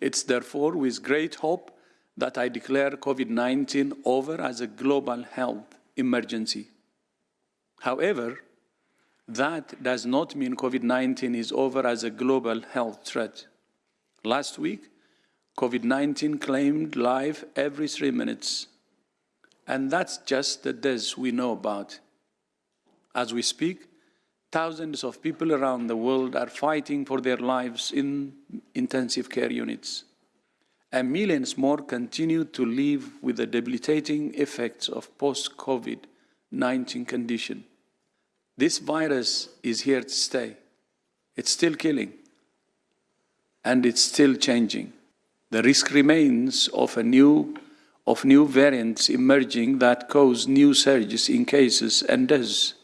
It's therefore with great hope that I declare COVID-19 over as a global health emergency. However, that does not mean COVID-19 is over as a global health threat. Last week, COVID-19 claimed life every three minutes, and that's just the deaths we know about. As we speak, thousands of people around the world are fighting for their lives in intensive care units and millions more continue to live with the debilitating effects of post-COVID-19 condition. This virus is here to stay. It's still killing, and it's still changing. The risk remains of a new of new variants emerging that cause new surges in cases and deaths.